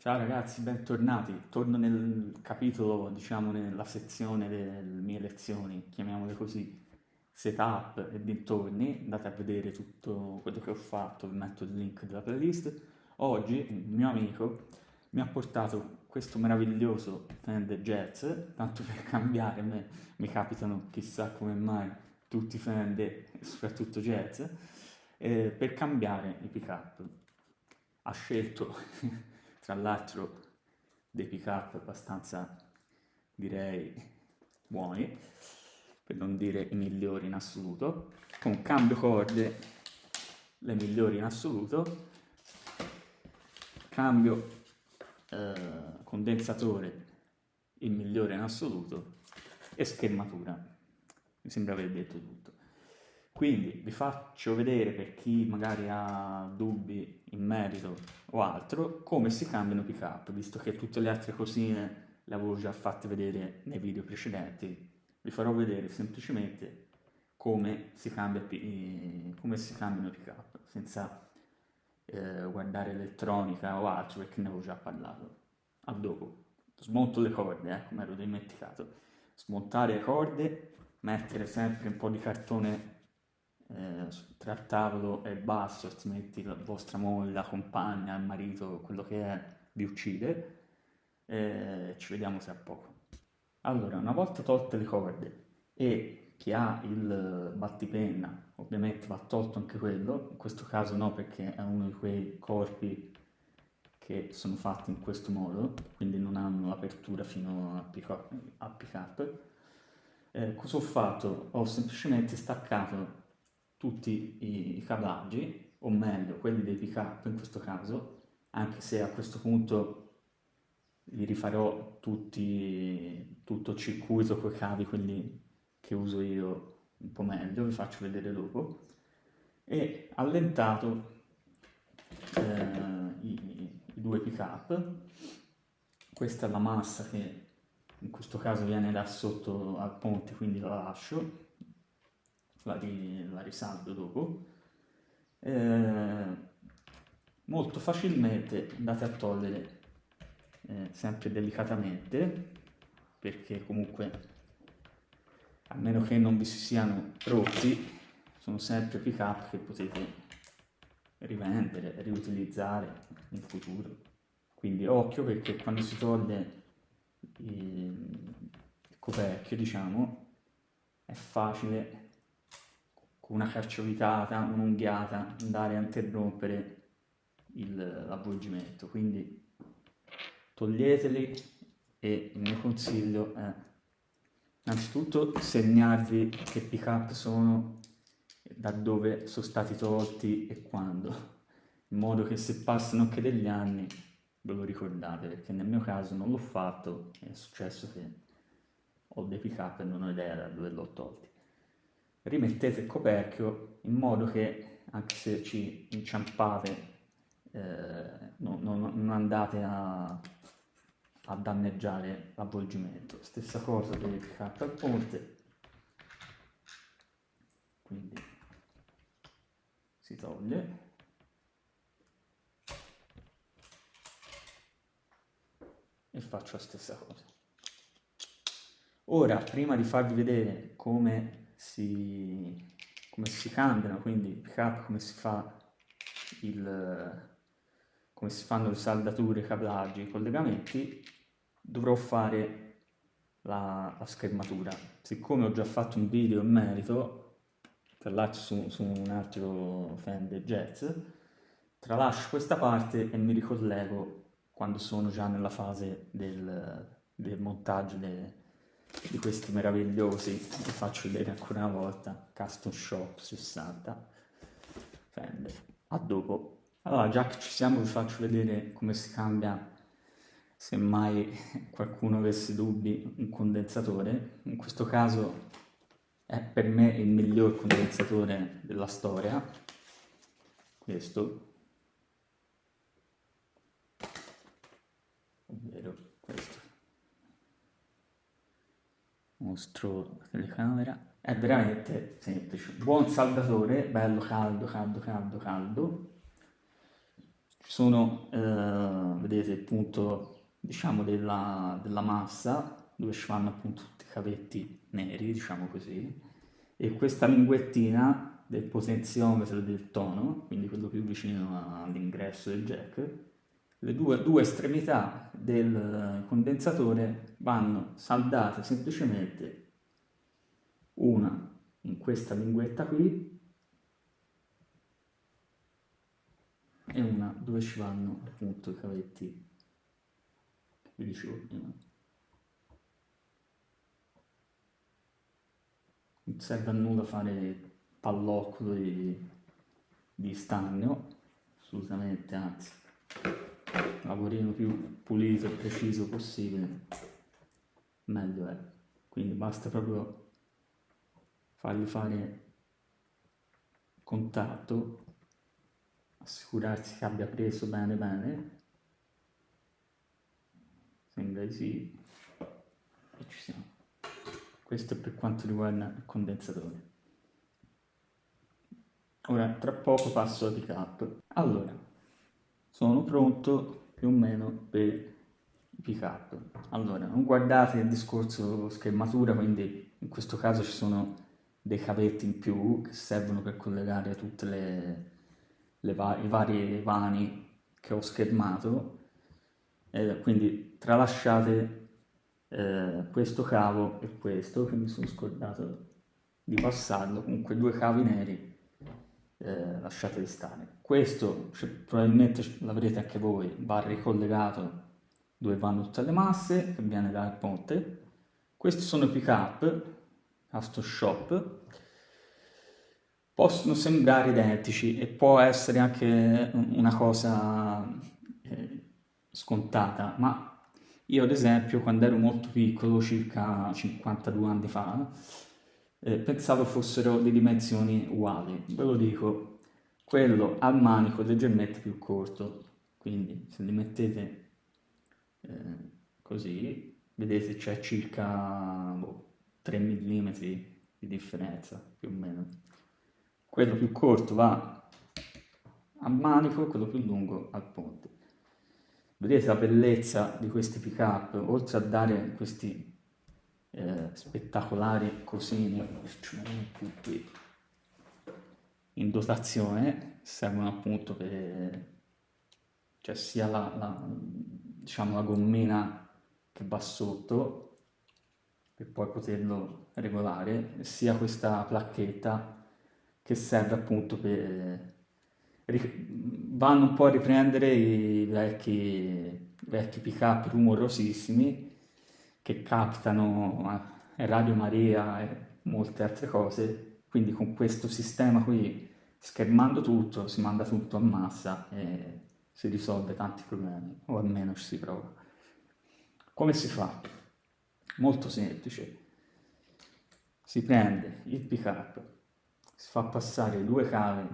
Ciao ragazzi, bentornati. Torno nel capitolo, diciamo nella sezione delle mie lezioni, chiamiamole così, setup e dintorni. Andate a vedere tutto quello che ho fatto, vi metto il link della playlist. Oggi il mio amico mi ha portato questo meraviglioso Fender Jazz, tanto per cambiare, me, mi capitano chissà come mai tutti Fender, soprattutto Jazz, eh, per cambiare i pick-up. Ha scelto tra l'altro dei pick up abbastanza direi buoni per non dire i migliori in assoluto. Con cambio corde le migliori in assoluto. Cambio eh, condensatore il migliore in assoluto. E schermatura. Mi sembra aver detto tutto quindi vi faccio vedere per chi magari ha dubbi in merito o altro come si cambiano pick up, visto che tutte le altre cosine le avevo già fatte vedere nei video precedenti, vi farò vedere semplicemente come si, cambia, come si cambiano pick up, senza eh, guardare elettronica o altro perché ne avevo già parlato. A dopo, smonto le corde, eh, come ero dimenticato, smontare le corde, mettere sempre un po' di cartone eh, tra tavolo e basso, altrimenti la vostra moglie, la compagna, il marito, quello che è, vi uccide. Eh, ci vediamo tra poco. Allora, una volta tolte le corde e chi ha il battipenna, ovviamente va tolto anche quello, in questo caso no perché è uno di quei corpi che sono fatti in questo modo, quindi non hanno apertura fino a pick-up. Eh, cosa ho fatto? Ho semplicemente staccato tutti i, cablaggi, o meglio quelli dei pick-up in questo caso, anche se a questo punto li rifarò tutti, tutto il circuito con i cavi, quelli che uso io un po' meglio, vi faccio vedere dopo, e allentato eh, i, i due pick-up, questa è la massa che in questo caso viene da sotto al ponte, quindi la lascio, la, la risaldo dopo, eh, molto facilmente andate a togliere eh, sempre delicatamente perché comunque a meno che non vi si siano rotti sono sempre pick up che potete rivendere, riutilizzare in futuro. Quindi occhio perché quando si toglie il coperchio diciamo è facile con una carciovitata, un'unghiata, andare a interrompere l'avvolgimento. Quindi toglieteli e il mio consiglio è innanzitutto segnarvi che pick up sono, da dove sono stati tolti e quando, in modo che se passano anche degli anni ve lo ricordate, perché nel mio caso non l'ho fatto, è successo che ho dei pick up e non ho idea da dove l'ho tolti rimettete il coperchio in modo che anche se ci inciampate eh, non, non, non, andate a, a danneggiare l'avvolgimento. Stessa cosa per il carta al ponte, quindi si toglie. E faccio la stessa cosa. Ora, prima di farvi vedere come si, come si cambiano, quindi up, come si fa il, come si fanno le saldature, i cablaggi, i collegamenti, dovrò fare la, la, schermatura. Siccome ho già fatto un video in merito, tra l'altro su, su un altro Fender Jazz, tralascio questa parte e mi ricollego quando sono già nella fase del, del montaggio de, di questi meravigliosi vi faccio vedere ancora una volta custom shop 60 Fender. A dopo. Allora già che ci siamo vi faccio vedere come si cambia se mai qualcuno avesse dubbi un condensatore. In questo caso è per me il miglior condensatore della storia. Questo mostro la telecamera è veramente semplice. Buon saldatore bello caldo caldo caldo caldo. Ci sono, eh, vedete il punto, diciamo, della, della massa, dove ci fanno appunto tutti i cavetti neri, diciamo così, e questa linguettina del potenziometro del tono, quindi quello più vicino all'ingresso del jack, le due, due, estremità del condensatore vanno saldate semplicemente una in questa linguetta qui e una dove ci vanno appunto i cavetti che vi dicevo prima. Non serve a nulla fare pallocco di, di stagno, assolutamente, anzi, lavorino più pulito e preciso possibile, meglio è. Quindi basta proprio fargli fare contatto assicurarsi che abbia preso bene bene. Sembra di sì. E ci siamo. Questo è per quanto riguarda il condensatore. Ora tra poco passo al pick up allora sono pronto più o meno per il pick up allora non guardate il discorso schermatura quindi in questo caso ci sono dei cavetti in più che servono per collegare tutte le va- i vari vani che ho schermato, eh, quindi tralasciate eh, questo cavo e questo che mi sono scordato di passarlo, comunque due cavi neri eh, lasciateli stare. Questo cioè, probabilmente l'avrete anche voi, va ricollegato dove vanno tutte le masse che viene dal ponte. Questi sono i pick up, Shop possono sembrare identici e può essere anche una cosa eh, scontata, ma io ad esempio quando ero molto piccolo, circa 52 anni fa, eh, pensavo fossero di dimensioni uguali. Ve lo dico, quello al manico leggermente più corto, quindi se li mettete eh, così, vedete c'è circa boh, 3 mm di differenza più o meno quello più corto va a manico quello più lungo al ponte. Vedete la bellezza di questi pick up, oltre a dare questi spettacolari qui in dotazione, servono appunto per, cioè sia la, la, diciamo, la gommina che va sotto per poi poterlo regolare, sia questa placchetta che serve appunto per... vanno un po' a riprendere i vecchi, vecchi pick-up rumorosissimi che captano eh, Radio Maria e molte altre cose, quindi con questo sistema qui, schermando tutto, si manda tutto a massa e si risolve tanti problemi, o almeno ci si prova. Come si fa? Molto semplice. Si prende il pick-up si fa passare due cavi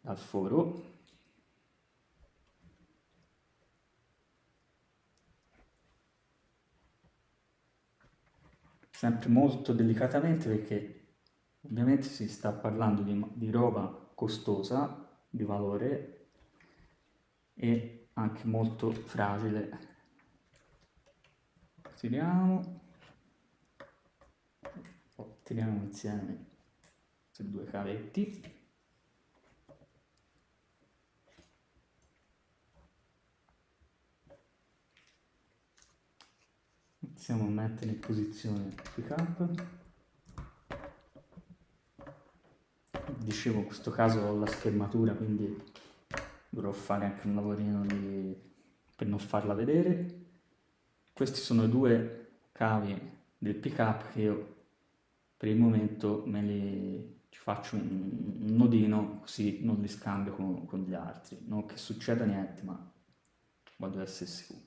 dal foro sempre molto delicatamente perché ovviamente si sta parlando di, di roba costosa di valore e anche molto fragile. Tiriamo. Tiriamo insieme questi due cavetti a mettere in posizione pick up. Dicevo in questo caso ho la schermatura quindi dovrò fare anche un lavorino di... per non farla vedere. Questi sono due cavi del pick up che io per il momento me li ci faccio un, nodino così non li scambio con, con, gli altri, non che succeda niente, ma voglio essere sicuro.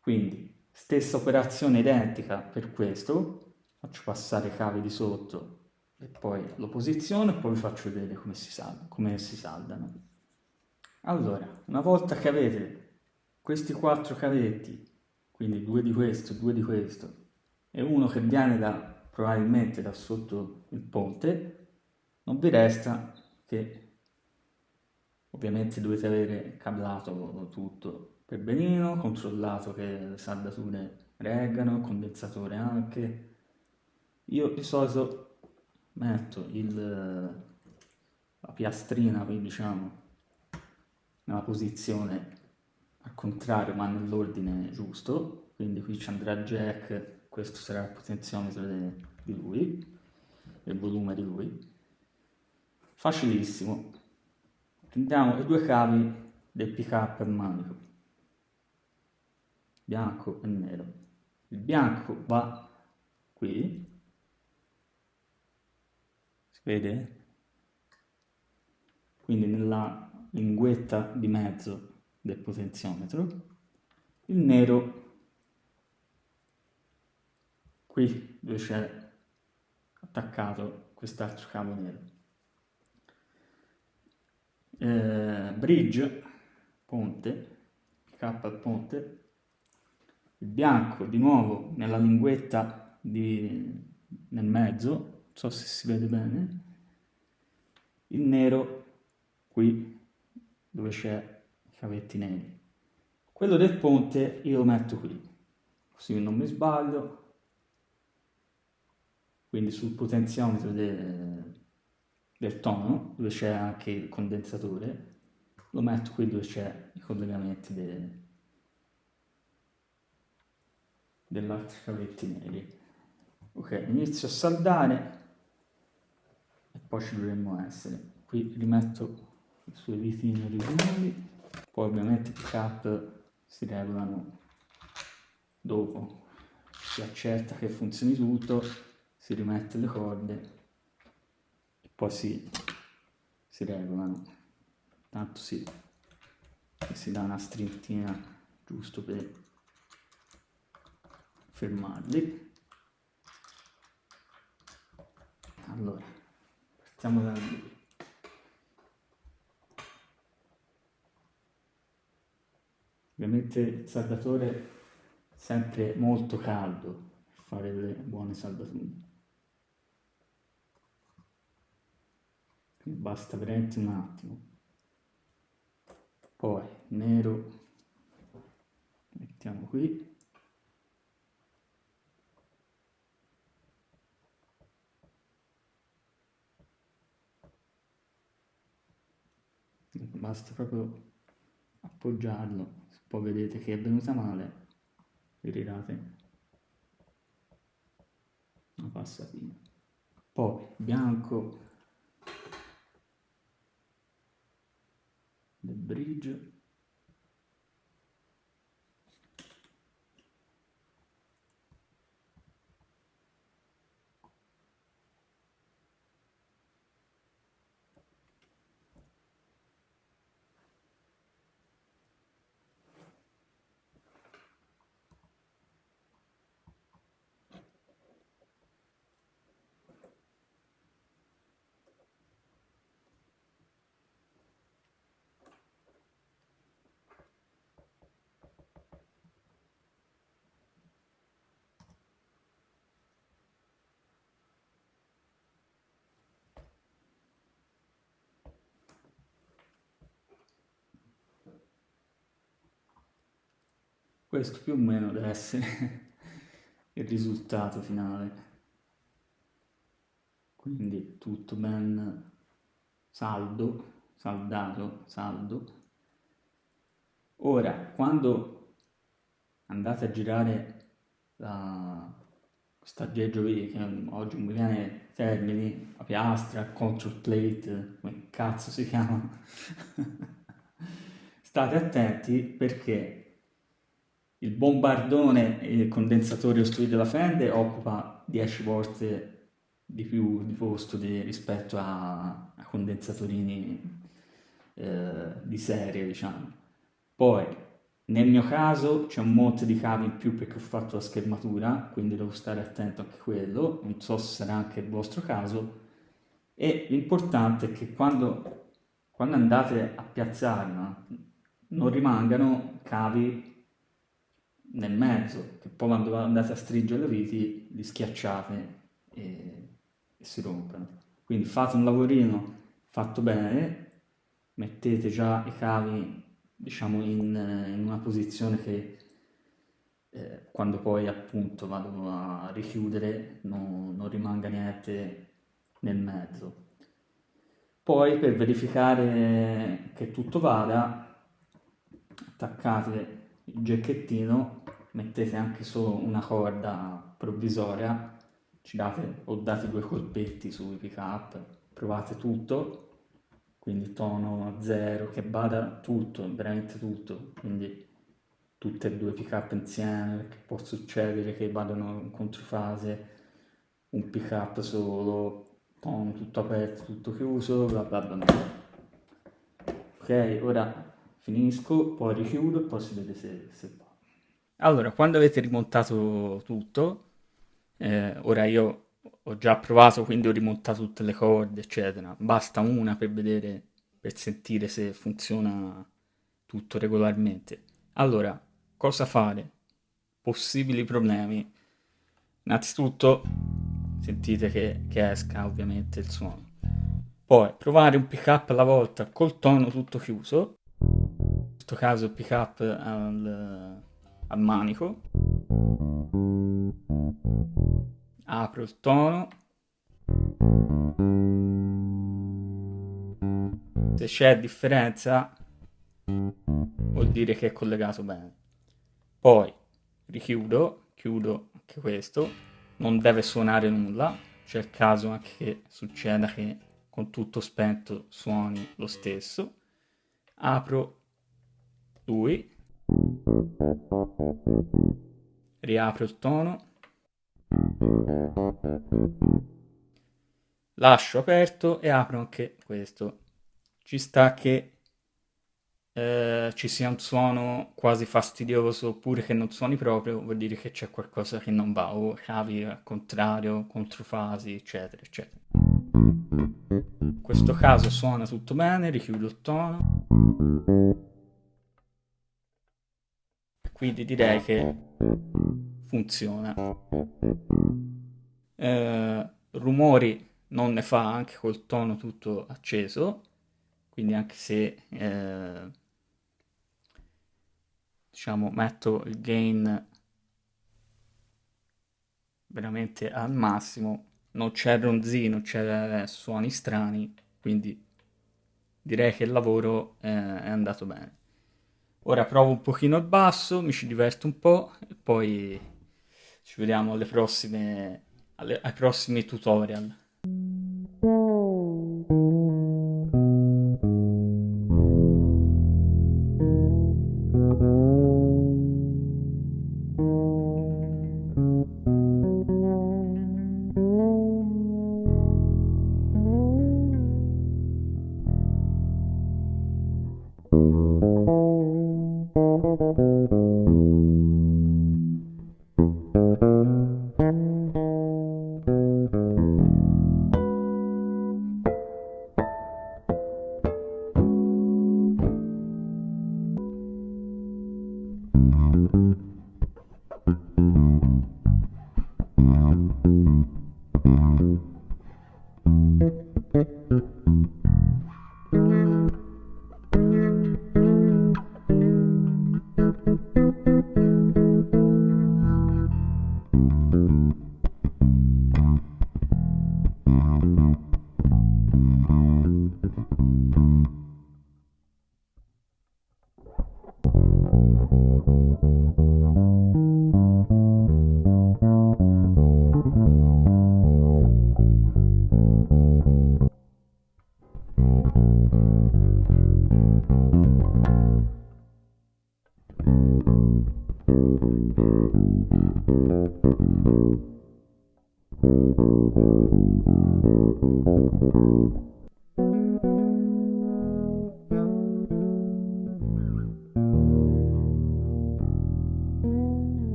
Quindi, stessa operazione identica per questo, faccio passare i cavi di sotto e poi lo posiziono e poi vi faccio vedere come si, salda, come si saldano. Allora, una volta che avete questi quattro cavetti, quindi due di questo, due di questo, e uno che viene da, probabilmente da sotto il ponte, non vi resta che Ovviamente dovete avere cablato tutto per benino, controllato che le saldature reggano, condensatore anche. Io di solito metto il, la piastrina, quindi diciamo, nella posizione al contrario ma nell'ordine giusto, quindi qui ci andrà jack, questo sarà il potenziometro di lui, il volume di lui. Facilissimo. Prendiamo i due cavi del pick up al manico, bianco e nero. Il bianco va qui, si vede? Quindi nella linguetta di mezzo del potenziometro, il nero qui dove c'è attaccato quest'altro cavo nero. Eh, bridge, ponte, K ponte, il bianco di nuovo nella linguetta di, nel mezzo, non so se si vede bene, il nero qui dove c'è i cavetti neri. Quello del ponte io lo metto qui, così non mi sbaglio. Quindi sul potenziometro de, del tono, dove c'è anche il condensatore, lo metto qui dove c'è i collegamenti de, dell'altro cavetti neri. Ok, inizio a saldare e poi ci dovremmo essere. Qui rimetto i suoi vitini originali poi ovviamente i pick si regolano dopo si accerta che funzioni tutto si rimette le corde e poi si, si regolano tanto si, si dà una strintina giusto per fermarli allora partiamo da qui Ovviamente il saldatore sempre molto caldo per fare le buone saldature. Basta veramente un attimo. Poi nero mettiamo qui. Basta proprio appoggiarlo. Poi vedete che è venuta male ritirate una passatina. Poi bianco del bridge Questo più o meno deve essere il risultato finale. Quindi tutto ben saldo, saldato, saldo. Ora, quando andate a girare la, questo aggeggio qui, che oggi mi viene termini, la piastra, control plate, come cazzo si chiama, state attenti perché il bombardone e il condensatore ostruito della fende occupa 10 volte di più di posto di, rispetto a, a condensatorini eh, di serie, diciamo. Poi, nel mio caso c'è un monte di cavi in più perché ho fatto la schermatura, quindi devo stare attento anche a quello, non so se sarà anche il vostro caso, e l'importante è che quando, quando andate a piazzarla non rimangano cavi nel mezzo, che poi quando andate a stringere le viti li schiacciate e, e si rompono. Quindi fate un lavorino fatto bene, mettete già i cavi diciamo in, in una posizione che eh, quando poi appunto vado a richiudere non, non rimanga niente nel mezzo. Poi per verificare che tutto vada, attaccate il giacchettino, mettete anche solo una corda provvisoria, ci date o date due colpetti sui pick up, provate tutto, quindi tono zero, che vada tutto, veramente tutto, quindi tutte e due pick up insieme, perché può succedere che vadano in controfase, un pick up solo, tono tutto aperto, tutto chiuso, bla bla bla. Ok, ora finisco, poi richiudo e poi si vede se, se. Allora, quando avete rimontato tutto, eh, ora io ho già provato, quindi ho rimontato tutte le corde, eccetera. Basta una per vedere, per sentire se funziona tutto regolarmente. Allora, cosa fare? Possibili problemi. Innanzitutto, sentite che, che esca ovviamente il suono. Poi provare un pick up alla volta col tono tutto chiuso. In questo caso il pick up al, al manico. Apro il tono. Se c'è differenza vuol dire che è collegato bene. Poi richiudo, chiudo anche questo non deve suonare nulla, c'è il caso anche che succeda che con tutto spento suoni lo stesso. Apro lui, riapro il tono, lascio aperto e apro anche questo. Ci sta che eh, ci sia un suono quasi fastidioso oppure che non suoni proprio, vuol dire che c'è qualcosa che non va, o cavi al contrario, controfasi, eccetera, eccetera. In questo caso suona tutto bene, richiudo il tono. Quindi direi che funziona. Eh, rumori non ne fa anche col tono tutto acceso, quindi anche se eh, diciamo metto il gain veramente al massimo non c'è ronzino, c'è suoni strani quindi direi che il lavoro eh, è andato bene ora provo un pochino il basso mi ci diverto un po' e poi ci vediamo alle prossime, alle, ai prossimi tutorial